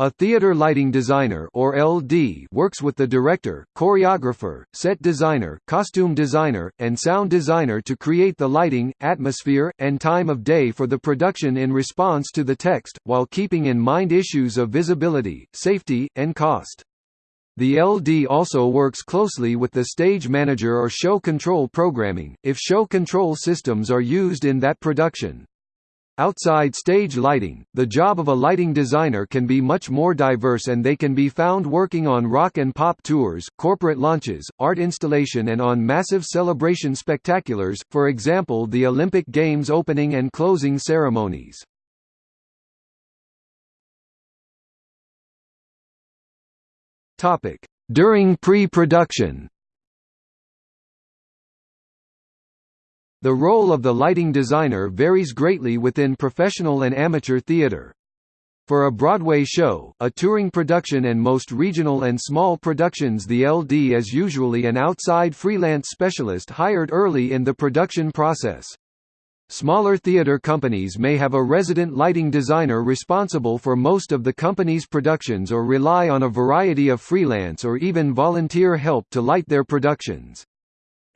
A theater lighting designer or LD works with the director, choreographer, set designer, costume designer, and sound designer to create the lighting, atmosphere, and time of day for the production in response to the text, while keeping in mind issues of visibility, safety, and cost. The LD also works closely with the stage manager or show control programming, if show control systems are used in that production. Outside stage lighting, the job of a lighting designer can be much more diverse and they can be found working on rock and pop tours, corporate launches, art installation and on massive celebration spectaculars, for example the Olympic Games opening and closing ceremonies. During pre-production The role of the lighting designer varies greatly within professional and amateur theater. For a Broadway show, a touring production and most regional and small productions the LD is usually an outside freelance specialist hired early in the production process. Smaller theater companies may have a resident lighting designer responsible for most of the company's productions or rely on a variety of freelance or even volunteer help to light their productions.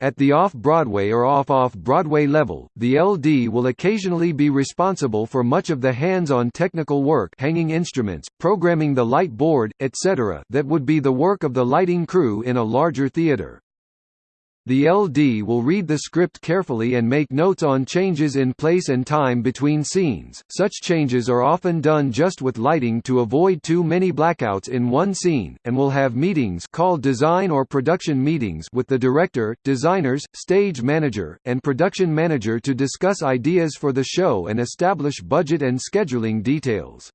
At the off-Broadway or off-off-Broadway level, the LD will occasionally be responsible for much of the hands-on technical work hanging instruments, programming the light board, etc. that would be the work of the lighting crew in a larger theater. The LD will read the script carefully and make notes on changes in place and time between scenes. Such changes are often done just with lighting to avoid too many blackouts in one scene, and will have meetings called design or production meetings with the director, designers, stage manager, and production manager to discuss ideas for the show and establish budget and scheduling details.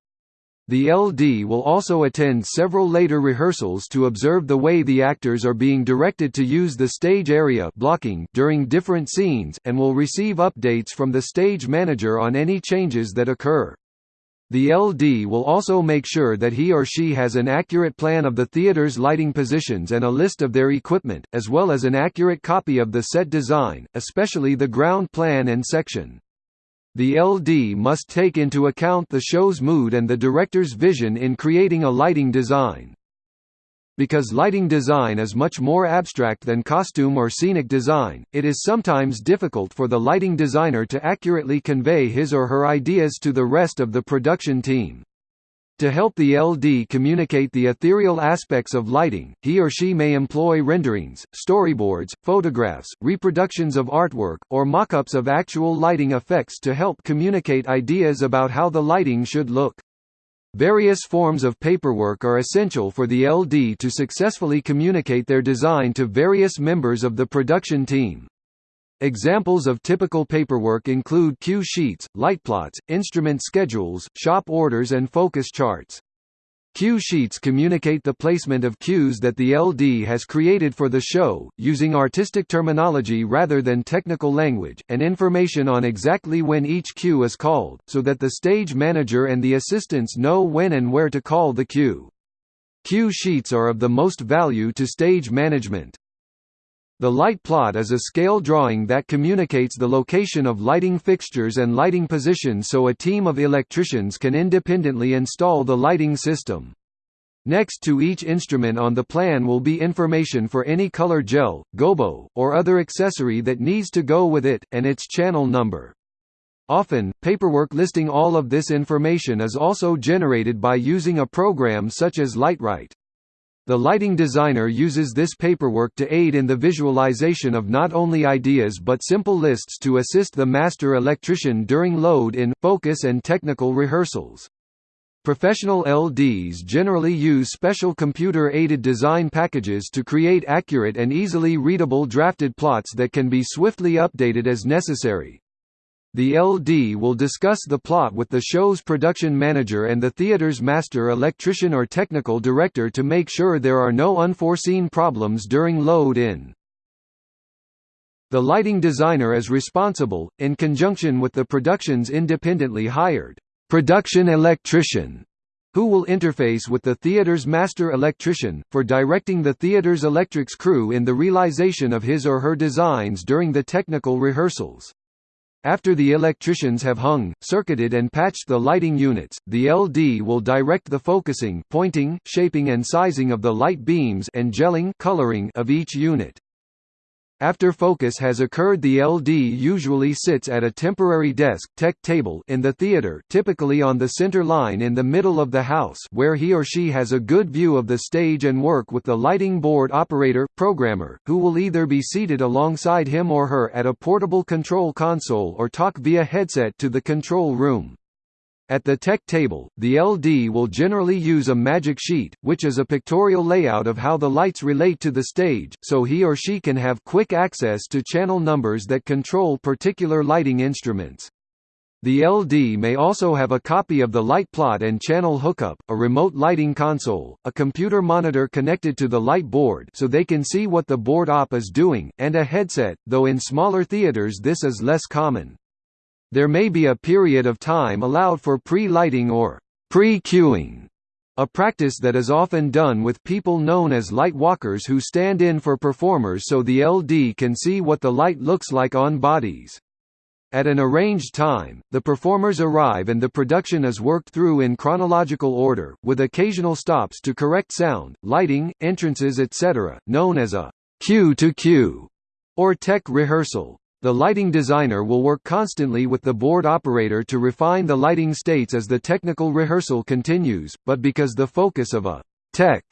The LD will also attend several later rehearsals to observe the way the actors are being directed to use the stage area blocking during different scenes, and will receive updates from the stage manager on any changes that occur. The LD will also make sure that he or she has an accurate plan of the theater's lighting positions and a list of their equipment, as well as an accurate copy of the set design, especially the ground plan and section. The LD must take into account the show's mood and the director's vision in creating a lighting design. Because lighting design is much more abstract than costume or scenic design, it is sometimes difficult for the lighting designer to accurately convey his or her ideas to the rest of the production team. To help the LD communicate the ethereal aspects of lighting, he or she may employ renderings, storyboards, photographs, reproductions of artwork, or mock-ups of actual lighting effects to help communicate ideas about how the lighting should look. Various forms of paperwork are essential for the LD to successfully communicate their design to various members of the production team. Examples of typical paperwork include cue sheets, lightplots, instrument schedules, shop orders and focus charts. Cue sheets communicate the placement of cues that the LD has created for the show, using artistic terminology rather than technical language, and information on exactly when each cue is called, so that the stage manager and the assistants know when and where to call the cue. Cue sheets are of the most value to stage management. The light plot is a scale drawing that communicates the location of lighting fixtures and lighting positions so a team of electricians can independently install the lighting system. Next to each instrument on the plan will be information for any color gel, gobo, or other accessory that needs to go with it, and its channel number. Often, paperwork listing all of this information is also generated by using a program such as Lightwright. The lighting designer uses this paperwork to aid in the visualization of not only ideas but simple lists to assist the master electrician during load-in, focus and technical rehearsals. Professional LDs generally use special computer-aided design packages to create accurate and easily readable drafted plots that can be swiftly updated as necessary. The LD will discuss the plot with the show's production manager and the theater's master electrician or technical director to make sure there are no unforeseen problems during load-in. The lighting designer is responsible, in conjunction with the production's independently hired production electrician, who will interface with the theater's master electrician, for directing the theater's electrics crew in the realization of his or her designs during the technical rehearsals. After the electricians have hung, circuited and patched the lighting units, the LD will direct the focusing pointing, shaping and sizing of the light beams and gelling coloring of each unit. After focus has occurred the LD usually sits at a temporary desk tech table in the theater typically on the center line in the middle of the house where he or she has a good view of the stage and work with the lighting board operator programmer, who will either be seated alongside him or her at a portable control console or talk via headset to the control room. At the tech table, the LD will generally use a magic sheet, which is a pictorial layout of how the lights relate to the stage, so he or she can have quick access to channel numbers that control particular lighting instruments. The LD may also have a copy of the light plot and channel hookup, a remote lighting console, a computer monitor connected to the light board so they can see what the board op is doing, and a headset, though in smaller theaters this is less common. There may be a period of time allowed for pre-lighting or pre-cueing, a practice that is often done with people known as light walkers who stand in for performers so the LD can see what the light looks like on bodies. At an arranged time, the performers arrive and the production is worked through in chronological order, with occasional stops to correct sound, lighting, entrances etc., known as a cue to cue or tech rehearsal. The lighting designer will work constantly with the board operator to refine the lighting states as the technical rehearsal continues, but because the focus of a tech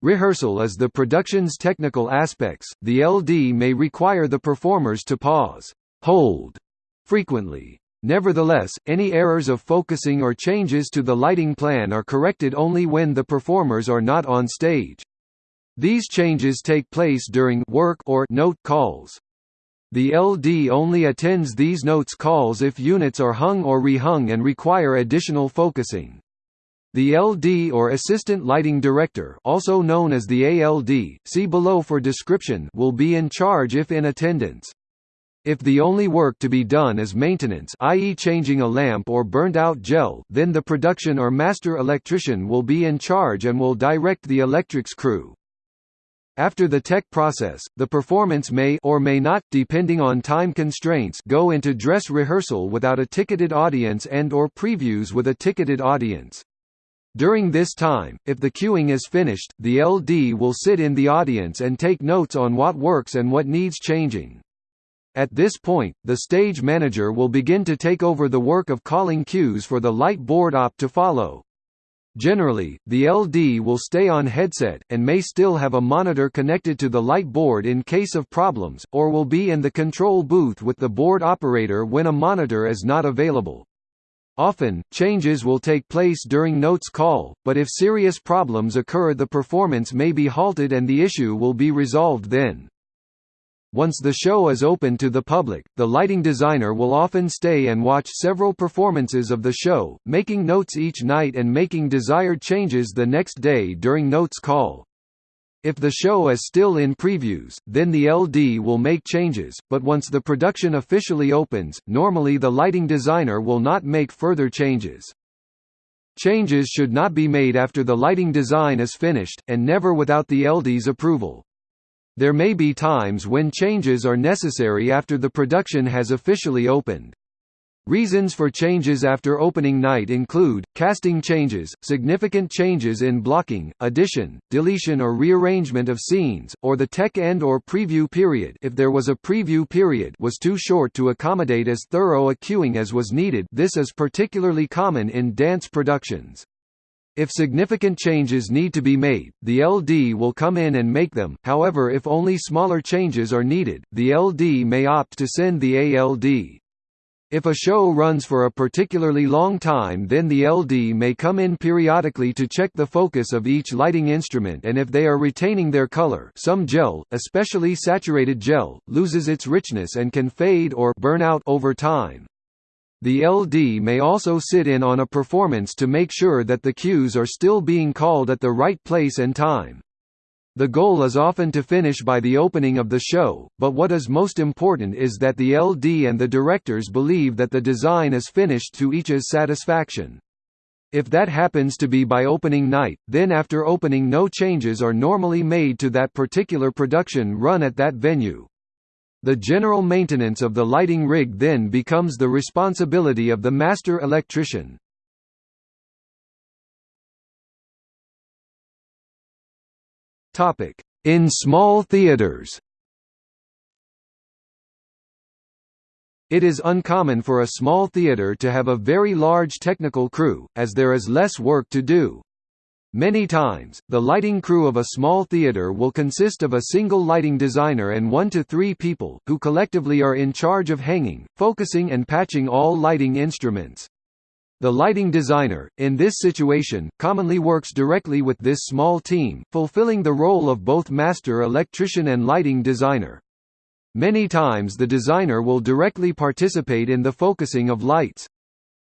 rehearsal is the production's technical aspects, the LD may require the performers to pause, hold, frequently. Nevertheless, any errors of focusing or changes to the lighting plan are corrected only when the performers are not on stage. These changes take place during work or note calls. The LD only attends these notes calls if units are hung or rehung and require additional focusing. The LD or Assistant Lighting Director also known as the ALD, see below for description will be in charge if in attendance. If the only work to be done is maintenance i.e. changing a lamp or burnt out gel then the production or master electrician will be in charge and will direct the electrics crew. After the tech process, the performance may or may not depending on time constraints go into dress rehearsal without a ticketed audience and or previews with a ticketed audience. During this time, if the cueing is finished, the LD will sit in the audience and take notes on what works and what needs changing. At this point, the stage manager will begin to take over the work of calling cues for the light board op to follow. Generally, the LD will stay on headset, and may still have a monitor connected to the light board in case of problems, or will be in the control booth with the board operator when a monitor is not available. Often, changes will take place during notes call, but if serious problems occur the performance may be halted and the issue will be resolved then. Once the show is open to the public, the lighting designer will often stay and watch several performances of the show, making notes each night and making desired changes the next day during notes call. If the show is still in previews, then the LD will make changes, but once the production officially opens, normally the lighting designer will not make further changes. Changes should not be made after the lighting design is finished, and never without the LD's approval. There may be times when changes are necessary after the production has officially opened. Reasons for changes after opening night include, casting changes, significant changes in blocking, addition, deletion or rearrangement of scenes, or the tech end or preview period if there was a preview period was too short to accommodate as thorough a cueing as was needed this is particularly common in dance productions. If significant changes need to be made, the LD will come in and make them, however if only smaller changes are needed, the LD may opt to send the ALD. If a show runs for a particularly long time then the LD may come in periodically to check the focus of each lighting instrument and if they are retaining their color some gel, especially saturated gel, loses its richness and can fade or burn out over time. The LD may also sit in on a performance to make sure that the cues are still being called at the right place and time. The goal is often to finish by the opening of the show, but what is most important is that the LD and the directors believe that the design is finished to each's satisfaction. If that happens to be by opening night, then after opening no changes are normally made to that particular production run at that venue. The general maintenance of the lighting rig then becomes the responsibility of the master electrician. In small theaters It is uncommon for a small theater to have a very large technical crew, as there is less work to do. Many times, the lighting crew of a small theater will consist of a single lighting designer and one to three people, who collectively are in charge of hanging, focusing and patching all lighting instruments. The lighting designer, in this situation, commonly works directly with this small team, fulfilling the role of both master electrician and lighting designer. Many times the designer will directly participate in the focusing of lights.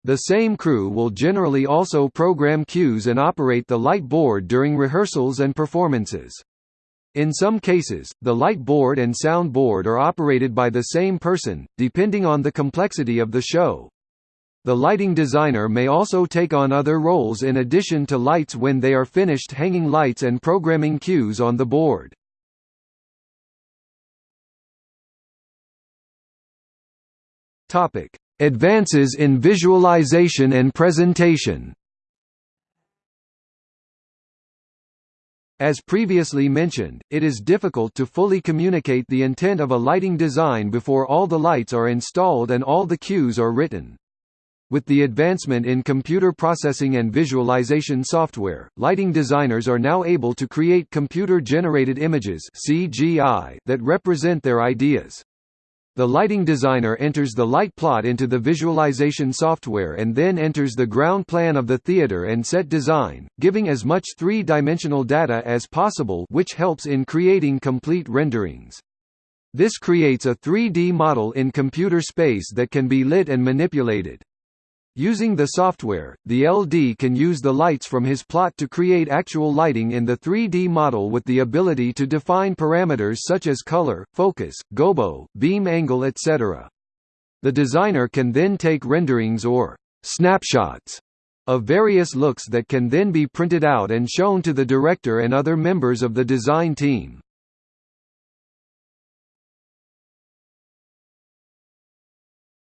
The same crew will generally also program cues and operate the light board during rehearsals and performances. In some cases, the light board and sound board are operated by the same person, depending on the complexity of the show. The lighting designer may also take on other roles in addition to lights when they are finished hanging lights and programming cues on the board. Topic: Advances in visualization and presentation. As previously mentioned, it is difficult to fully communicate the intent of a lighting design before all the lights are installed and all the cues are written. With the advancement in computer processing and visualization software, lighting designers are now able to create computer-generated images (CGI) that represent their ideas. The lighting designer enters the light plot into the visualization software and then enters the ground plan of the theater and set design, giving as much three-dimensional data as possible which helps in creating complete renderings. This creates a 3D model in computer space that can be lit and manipulated. Using the software, the LD can use the lights from his plot to create actual lighting in the 3D model with the ability to define parameters such as color, focus, gobo, beam angle etc. The designer can then take renderings or snapshots of various looks that can then be printed out and shown to the director and other members of the design team.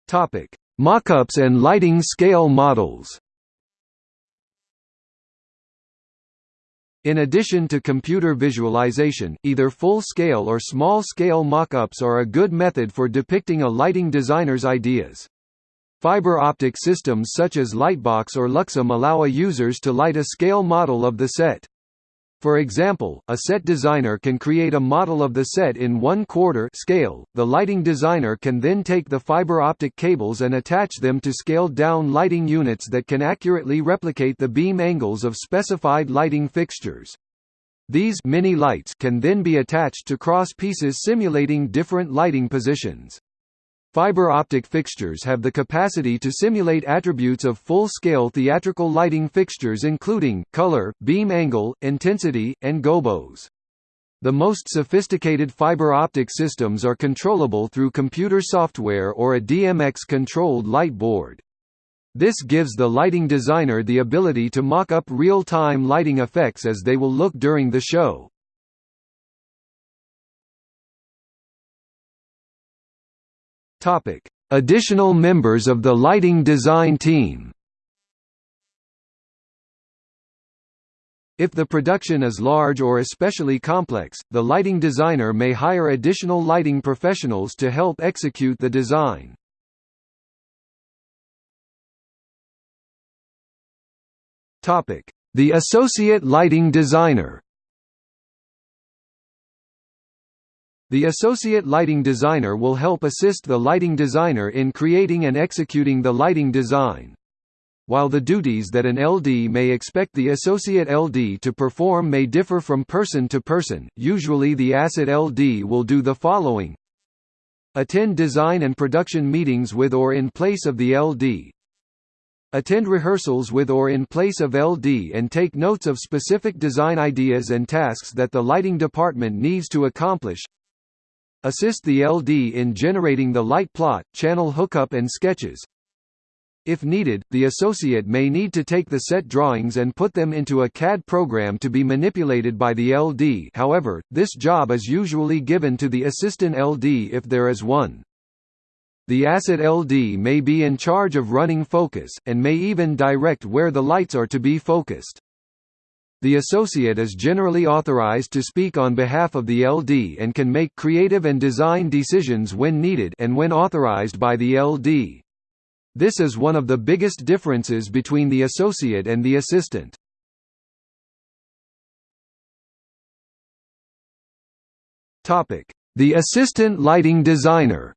Topic: Mockups and lighting scale models In addition to computer visualization, either full-scale or small-scale mockups are a good method for depicting a lighting designer's ideas. Fiber optic systems such as Lightbox or Luxem allow a users to light a scale model of the set. For example, a set designer can create a model of the set in 1 quarter scale. The lighting designer can then take the fiber optic cables and attach them to scaled down lighting units that can accurately replicate the beam angles of specified lighting fixtures. These mini lights can then be attached to cross pieces simulating different lighting positions. Fiber optic fixtures have the capacity to simulate attributes of full-scale theatrical lighting fixtures including, color, beam angle, intensity, and gobos. The most sophisticated fiber optic systems are controllable through computer software or a DMX-controlled light board. This gives the lighting designer the ability to mock up real-time lighting effects as they will look during the show. Topic: Additional members of the lighting design team. If the production is large or especially complex, the lighting designer may hire additional lighting professionals to help execute the design. The associate lighting designer. The associate lighting designer will help assist the lighting designer in creating and executing the lighting design. While the duties that an LD may expect the associate LD to perform may differ from person to person, usually the ASSET LD will do the following. Attend design and production meetings with or in place of the LD Attend rehearsals with or in place of LD and take notes of specific design ideas and tasks that the lighting department needs to accomplish Assist the LD in generating the light plot, channel hookup and sketches. If needed, the associate may need to take the set drawings and put them into a CAD program to be manipulated by the LD however, this job is usually given to the assistant LD if there is one. The asset LD may be in charge of running focus, and may even direct where the lights are to be focused. The associate is generally authorized to speak on behalf of the LD and can make creative and design decisions when needed and when authorized by the LD. This is one of the biggest differences between the associate and the assistant. The assistant lighting designer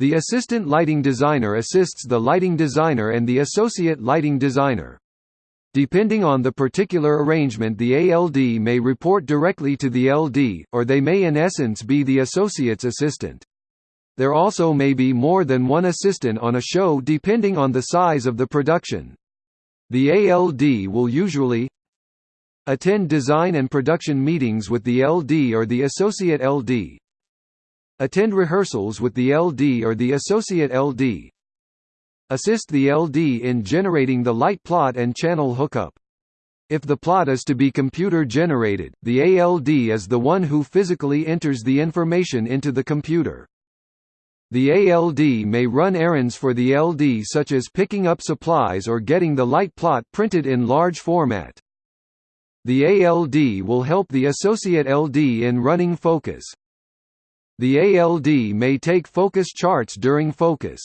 The assistant lighting designer assists the lighting designer and the associate lighting designer. Depending on the particular arrangement the ALD may report directly to the LD, or they may in essence be the associate's assistant. There also may be more than one assistant on a show depending on the size of the production. The ALD will usually attend design and production meetings with the LD or the associate LD, attend rehearsals with the LD or the associate LD, assist the LD in generating the light plot and channel hookup. If the plot is to be computer generated, the ALD is the one who physically enters the information into the computer. The ALD may run errands for the LD such as picking up supplies or getting the light plot printed in large format. The ALD will help the associate LD in running focus. The ALD may take focus charts during focus.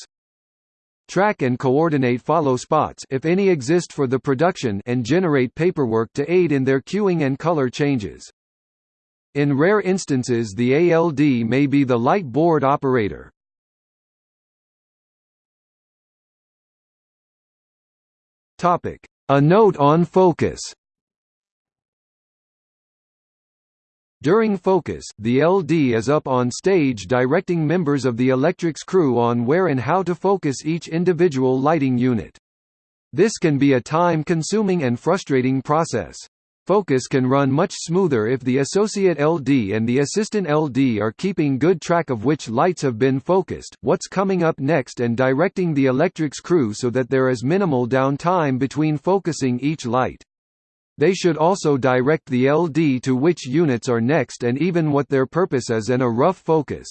Track and coordinate follow spots if any exist for the production and generate paperwork to aid in their cueing and color changes. In rare instances the ALD may be the light board operator. A note on focus. During focus, the LD is up on stage directing members of the electrics crew on where and how to focus each individual lighting unit. This can be a time-consuming and frustrating process. Focus can run much smoother if the associate LD and the assistant LD are keeping good track of which lights have been focused, what's coming up next and directing the electrics crew so that there is minimal downtime between focusing each light. They should also direct the LD to which units are next and even what their purpose is in a rough focus.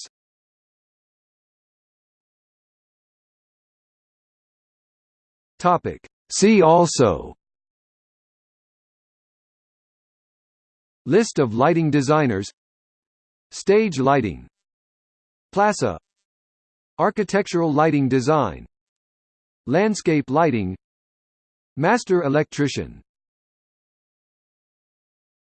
See also. List of lighting designers. Stage lighting. PLASA. Architectural lighting design. Landscape lighting. Master electrician